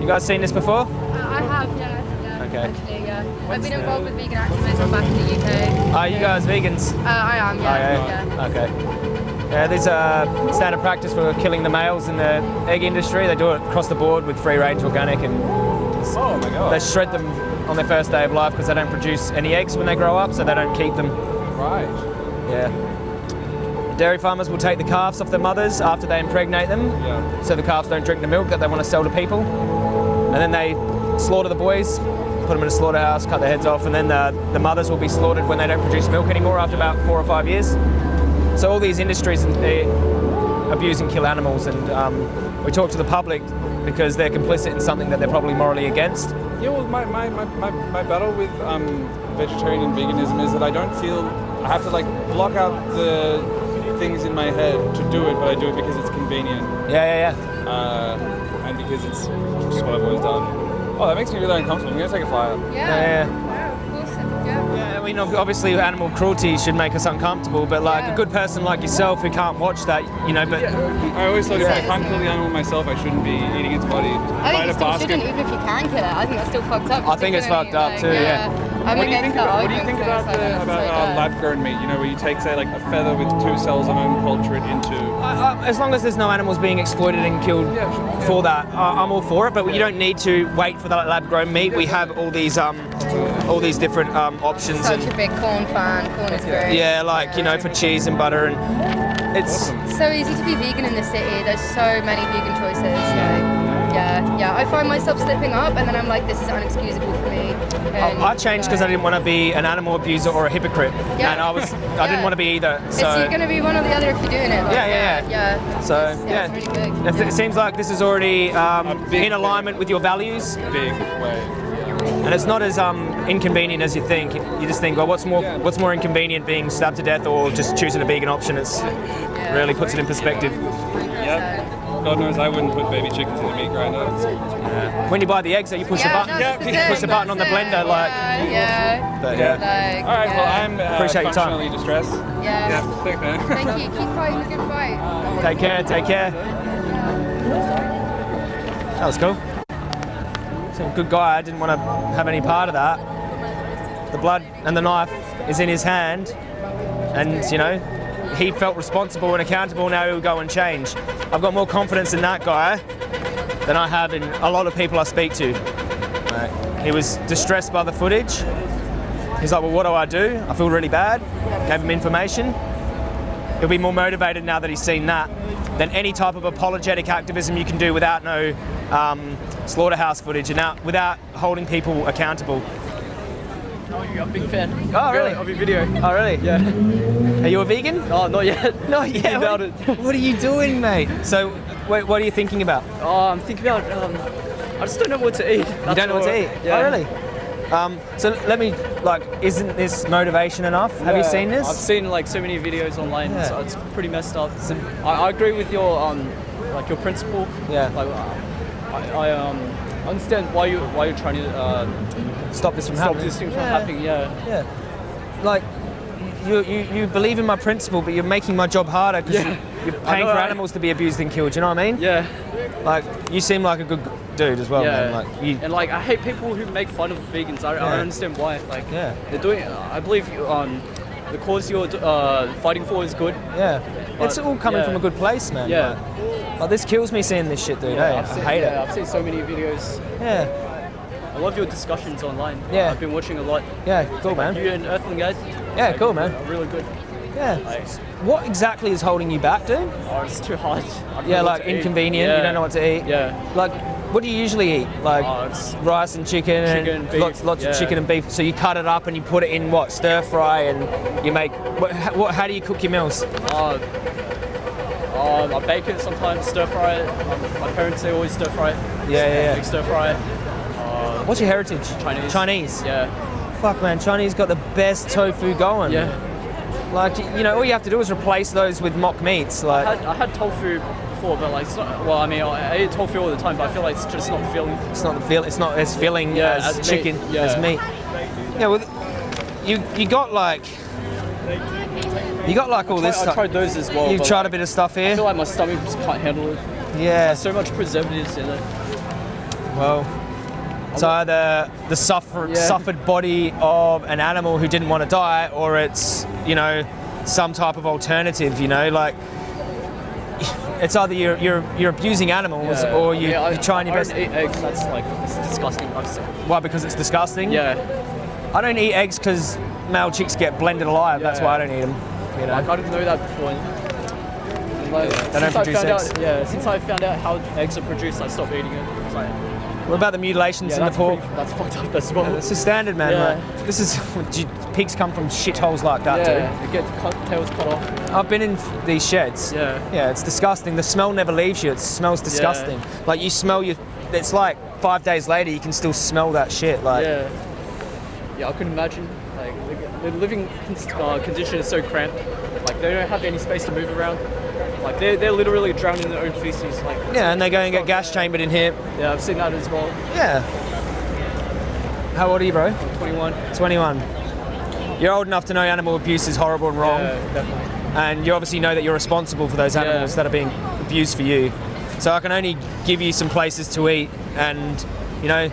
You guys seen this before? Uh, I have, yeah. yeah Okay. Actually, yeah. I've been involved with vegan activism back in the UK. Are you guys vegans? Uh, I am, Oh, yeah. yeah. Okay. Yeah, there's a standard practice for killing the males in the egg industry. They do it across the board with free range organic and Oh my god. they shred them on their first day of life because they don't produce any eggs when they grow up, so they don't keep them. Right. Yeah. Dairy farmers will take the calves off their mothers after they impregnate them, Yeah. so the calves don't drink the milk that they want to sell to people. And then they slaughter the boys, put them in a slaughterhouse, cut their heads off, and then the, the mothers will be slaughtered when they don't produce milk anymore after about four or five years. So all these industries they abuse and kill animals, and um, we talk to the public because they're complicit in something that they're probably morally against. Yeah, well, my, my, my, my, my battle with um, vegetarian and veganism is that I don't feel I have to like block out the things in my head to do it, but I do it because it's convenient Yeah, yeah, yeah. uh, and because it's just what I've always done. Oh, that makes me really uncomfortable. I'm gonna take a flyer. Yeah. Yeah, Wow, awesome. Yeah. Yeah, I mean, obviously, animal cruelty should make us uncomfortable, but like Yeah. a good person like yourself who can't watch that, you know, but I always thought if I can't kill the animal myself, I shouldn't be eating its body. I think you still shouldn't, even if you can kill it. I think that's still fucked up. I think it's fucked up like, too, yeah. I'm what do you think about, what do you think about, the, about uh, uh, lab-grown meat? You know, where you take, say, like a feather with two cells and then culture it into. I- I- as long as there's no animals being exploited and killed Yeah, sure. for that, I- I'm all for it. But you don't need to wait for that lab-grown meat. We have all these, um, all these different um, options, Such a big corn fan. Corn is great. yeah, like you know, for cheese and butter, and it's so easy to be vegan in the city. There's so many vegan choices. Like, yeah, yeah. I find myself slipping up, and then I'm like, this is unexcusable for me. And, I changed because I didn't want to be an animal abuser or a hypocrite, Yeah. and I was, I Yeah. didn't want to be either. It's So. you're gonna be one or the other if you're doing it. Like, Yeah, yeah, yeah. So It's- yeah, it's really big. It- it seems like this is already um, in alignment with your values, Big way. and it's not as um, inconvenient as you think. You just think, well, what's more, Yeah. what's more inconvenient, being stabbed to death or just choosing a vegan option? It's Yeah. really puts it in perspective. Yep. God knows I wouldn't put baby chickens in a meat grinder. When you buy the eggs, though, you push Yeah, the button, no, that's you the push thing, the button on the blender, like. yeah, yeah. But yeah. Like, All right, well. I'm uh, Appreciate your time. functionally distressed. Yeah. Yeah, thanks, man. Thank you. Keep fighting the good fight. Take care. Take care. That was cool. He's a good guy. I didn't want to have any part of that. The blood and the knife is in his hand, and you know, he felt responsible and accountable. Now he'll go and change. I've got more confidence in that guy than I have in a lot of people I speak to. Like, he was distressed by the footage. He's like, well, what do I do? I feel really bad. Gave him information. He'll be more motivated now that he's seen that than any type of apologetic activism you can do without no um, slaughterhouse footage and out, without holding people accountable. Oh, you're a big fan. Oh, really? Of your video. Oh, really? Yeah. Are you a vegan? Oh, not yet. Not yet. What, it. what are you doing, mate? So, what, what are you thinking about? Oh, I'm thinking about. Um, I just don't know what to eat. You don't know what to eat? Yeah. Oh, really? Um, so let me, like, isn't this motivation enough? Have you seen this? I've seen like so many videos online. Yeah. So it's pretty messed up. I, I agree with your um, like your principle. Yeah. Like, uh, I, I um understand why you why you're trying to uh, Stop this from stop happening. this thing from Yeah. happening. Yeah. Yeah. Like, you, you, you believe in my principle, but you're making my job harder because Yeah. you, you're paying know, for right? animals to be abused and killed. Do You know what I mean? Yeah. Like, you seem like a good dude as well, yeah. man. Like, you, and like I hate people who make fun of vegans. I, I Yeah. don't understand why. Like Yeah. they're doing. I believe you, um, the cause you're uh, fighting for is good. yeah. It's all coming yeah. from a good place, man. Yeah. Like, like, this kills me seeing this shit, dude. Yeah, hey? I've seen, I hate yeah, it. I've seen so many videos. Yeah. I love your discussions online. Yeah. I've been watching a lot. Yeah. Cool, man. You and Earthling guys. Yeah, like, cool, man. Really good. Yeah. Like, What exactly is holding you back, dude? oh, it's too hot. Yeah, like inconvenient. You don't know what to eat. Yeah. Like, what do you usually eat? Like Oh, rice and chicken, Chicken, and beef, lots, lots yeah. of chicken and beef. So you cut it up and you put it in what stir fry, and you make. What, how, what, how do you cook your meals? uh, um, I bake it sometimes, stir fry it. Um, my parents they always stir fry it. Yeah, yeah, yeah. Stir fry. What's your heritage? Chinese. Chinese. Yeah. Fuck, man. Chinese got the best tofu going. Yeah. Like you know, all you have to do is replace those with mock meats. I Like had, I had tofu before, but like, it's not, well, I mean, I eat tofu all the time, but I feel like it's just not filling. it's not the feel. It's not as filling Yeah, as, as meat, chicken yeah. as meat. Yeah. Well, you you got like you got like all I, this I stuff. tried those as well. You've but tried a bit of stuff here. I feel like my stomach just can't handle it. Yeah. So much preservatives in it. Well, it's either the suffer, Yeah. suffered body of an animal who didn't want to die, or it's you know some type of alternative. You know, like it's either you're you're, you're abusing animals Yeah. or you, Yeah, I- you're trying your I best. don't eat eggs. That's like it's disgusting. I've. Why? Because it's disgusting. Yeah. I don't eat eggs because male chicks get blended alive. That's why I don't eat them. You know. Like I didn't know that before. Like, don't since I produce found eggs. out, yeah, since I found out how eggs are produced, I stopped eating it. What about the mutilations yeah, in the pork? pretty, that's fucked up as well. This is standard, man. Yeah. Like, this is pigs come from shitholes like that, dude. yeah, they get cut, tails cut off. I've been in these sheds. Yeah. Yeah, it's disgusting. The smell never leaves you. It smells disgusting. Yeah. Like you smell your. It's like five days later, you can still smell that shit. Like Yeah. Yeah, I couldn't imagine. Like the- the living uh, condition is so cramped. Like they don't have any space to move around. Like they're, they're literally drowning in their own feces. Like yeah, and they go and get gas chambered in here. yeah, I've seen that as well. Yeah. How old are you, bro? 21. 21. You're old enough to know animal abuse is horrible and wrong, Yeah, definitely. and you obviously know that you're responsible for those animals Yeah. that are being abused for you. So I can only give you some places to eat, and you know,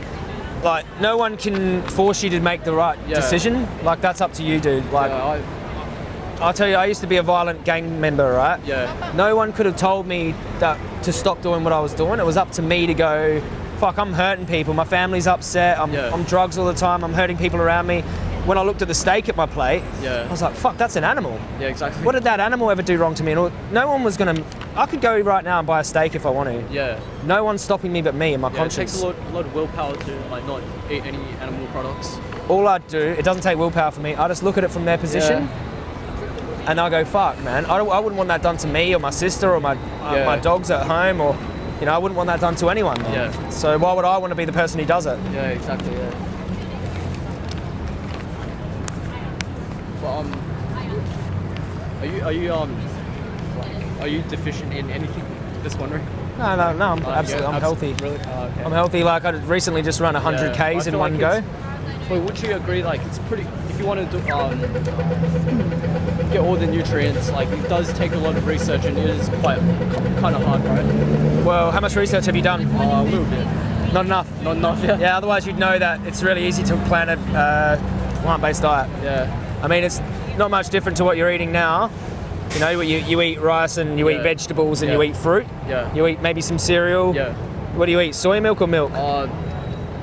like no one can force you to make the right Yeah. decision. Like that's up to you, dude. Like I'll tell you, I used to be a violent gang member, right? yeah, No one could have told me that to stop doing what I was doing. It was up to me to go, fuck, I'm hurting people. My family's upset. I'm Yeah. on drugs all the time. I'm hurting people around me. When I looked at the steak at my plate, Yeah. I was like, fuck, that's an animal. yeah, exactly. What did that animal ever do wrong to me? And no one was gonna. I could go right now and buy a steak if I want to. yeah, No one's stopping me but me and my yeah. It conscience. takes a lot, a lot of willpower to like not eat any animal products. all I do, it doesn't take willpower for me. I just look at it from their position, and I go, "Fuck, man! I, I wouldn't want that done to me or my sister or my uh, Yeah. my dogs at home, or you know, I wouldn't want that done to anyone. Yeah. So why would I want to be the person who does it? Yeah, exactly. Yeah. But um, are you are you um, are you deficient in anything? Just wondering. No, no, no. I'm Uh, absolutely, yeah, I'm abs- healthy. Really? Oh, okay. I'm healthy. Like I recently just run 100 Yeah. K's in one like go. But would you agree? Like it's pretty. If you want to do, um, get all the nutrients, like it does take a lot of research and it is quite kind of hard, right? Well, how much research have you done? Uh, a little bit. Not enough. Not enough. Yeah. Yeah, otherwise you'd know that it's really easy to plan a uh, plant-based diet. Yeah. I mean, it's not much different to what you're eating now. You know, you, you eat rice and you eat vegetables and you eat fruit. Yeah. You eat maybe some cereal. Yeah. What do you eat? Soy milk or milk? Uh,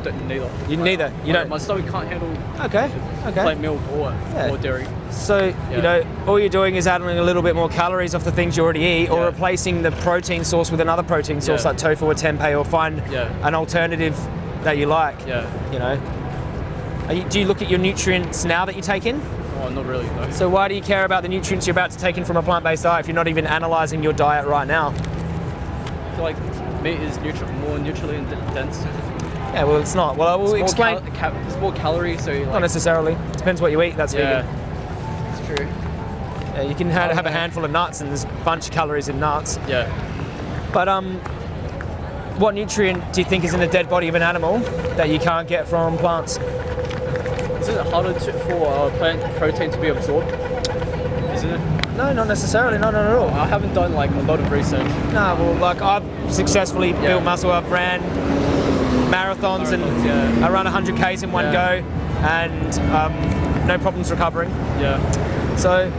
don't, neither. You neither. You My- don't. My stomach can't handle Okay. Okay. plain milk or Yeah. or dairy. So you know, all you're doing is adding a little bit more calories off the things you already eat, or Yeah. replacing the protein source with another protein source Yeah. like tofu or tempeh, or find Yeah. an alternative that you like. Yeah. You know. Are you, do you look at your nutrients now that you take in? Oh, not really. No. So why do you care about the nutrients you're about to take in from a plant-based diet if you're not even analysing your diet right now? I feel like meat is nutri- more nutrient dense. Yeah, well, it's not. Well, I will It's explain. More cal- it's more calories, so you Not like. necessarily. Depends what you eat. That's yeah. vegan. It's true. Yeah, you can have, have a handful of nuts, and there's a bunch of calories in nuts. Yeah. But um, what nutrient do you think is in the dead body of an animal that you can't get from plants? Isn't it harder to, for uh, plant protein to be absorbed? Isn't it? No, not necessarily. No, not at all. I haven't done like a lot of research. No, well, like I've successfully Yeah. built muscle. I've ran marathons, and yeah. I run 100 k's in one Yeah. go, and um, no problems recovering. Yeah. So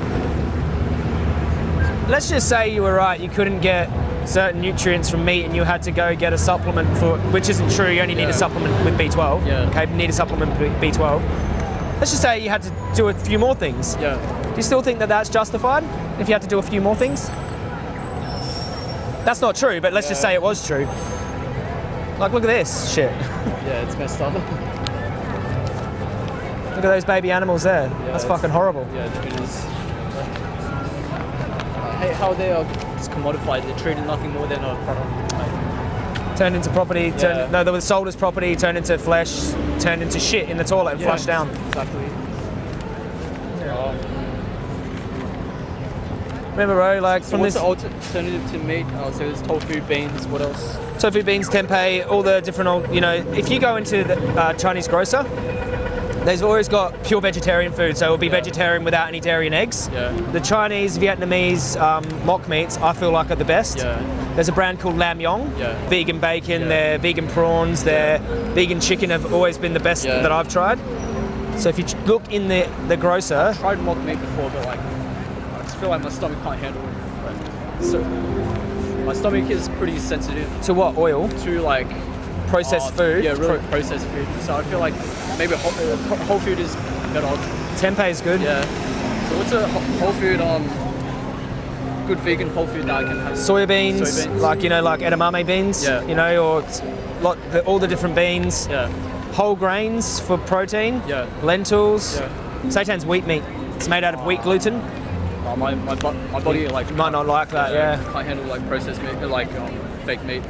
let's just say you were right. You couldn't get certain nutrients from meat, and you had to go get a supplement for, which isn't true. You only need a supplement with B12. Yeah. Okay, you need a supplement with B12. Let's just say you had to do a few more things. Yeah. Do you still think that that's justified if you had to do a few more things? That's not true, but let's just say it was true. Like, look at this shit. Yeah. It's messed up. Look at those baby animals there. Yeah, that's fucking horrible. yeah. It is. I hate how they are just commodified. They're treated nothing more than a product. Like, Turned into property. Yeah. Turned, no, they were sold as property. Turned into flesh. Turned into shit in the toilet and yeah, flushed down. Exactly. Um, Remember, bro? Like so from what's this the alternative to meat? Uh, so there's tofu, beans. What else? tofu, beans, tempeh, all the different old. You know, if you go into the uh, Chinese grocer, they've always got pure vegetarian food. So it'll be Yeah. vegetarian without any dairy and eggs. Yeah. The Chinese, Vietnamese um, mock meats, I feel like are the best. Yeah. There's a brand called Lamyong. Yeah. Vegan bacon, Yeah. their vegan prawns, their vegan chicken have always been the best that I've tried. So if you look in the, the grocer, tried mock meat before, but like just feel like my stomach can't handle it. So my stomach is pretty sensitive to what oil? to like Processed uh, food. Yeah, really Pro- processed food. So I feel like maybe whole, uh, whole food is better. Tempeh is good. Yeah. So what's a whole food um good vegan whole food that I can have? Soya beans, Soya beans. like you know, like edamame beans. Yeah. You know, or lot, the, all the different beans. Yeah. Whole grains for protein. Yeah. Lentils. Yeah. Seitan's wheat meat. It's made out of wheat gluten. Uh, my my, my body like Might not like that. Yeah. can't handle like processed meat, like um, fake meat.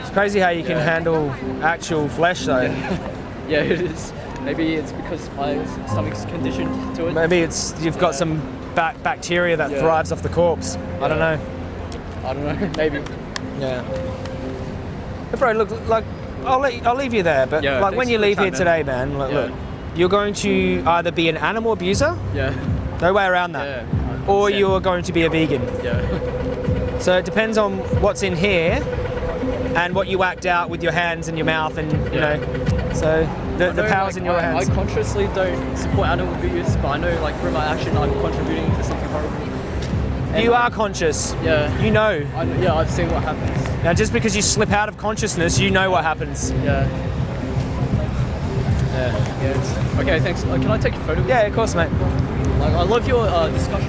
It's crazy how you can handle actual flesh though. Yeah, it is. Maybe it's because my stomach's conditioned to it. Maybe it's you've got Yeah. some bac- bacteria that Yeah. thrives off the corpse. I don't know. I don't know. Maybe. Yeah. But bro, look, like I'll let, I'll leave you there. But Yeah, like when you leave here chat, today, man, like, Yeah. look, you're going to either be an animal abuser, Yeah. no way around that, Yeah. Or 100%. you're going to be a vegan. Yeah. So it depends on what's in here and what you act out with your hands and your mouth, and you Yeah. know. So the, the know, power's like, in your I, hands. I consciously don't support animal abuse, but I know like through my action I'm contributing to something horrible. And, you are conscious. Yeah. You know. I, yeah, I've seen what happens. Now, just because you slip out of consciousness, you know what happens. Yeah. Yeah. Yeah. Okay, thanks. Uh, can I take a photo? Yeah, of course, mate. Like, I love your uh, discussion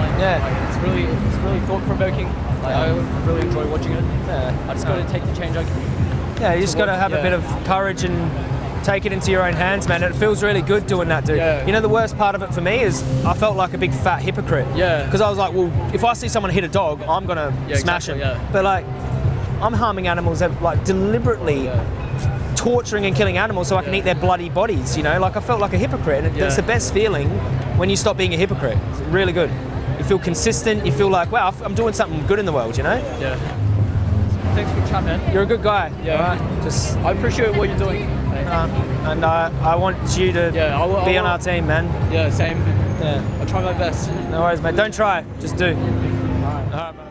online. Yeah. Like, it's really, it's really thought provoking. Like, I really enjoy watching it. Yeah. I just got to take the change I can. Yeah, you just got to have a bit of courage and take it into your own hands, man. It feels really good doing that, dude. Yeah. You know, the worst part of it for me is I felt like a big fat hypocrite. Yeah. Because I was like, well, if I see someone hit a dog, I'm gonna Yeah, smash exactly, him. yeah. But like, I'm harming animals, that, like deliberately Yeah. torturing and killing animals so I can Yeah. eat their bloody bodies. You know, like I felt like a hypocrite, and Yeah. it's the best feeling when you stop being a hypocrite. It's really good. You feel consistent. You feel like, wow, I'm doing something good in the world. You know, Yeah. Thanks for chatting. man. you're a good guy. Yeah. alright? Just. I appreciate what you're doing. Uh, and I, I want you to Yeah, I will- be I on our team, man. Yeah, same. Yeah. I'll try my best. No worries, mate. Don't try. Just do. All right, bye.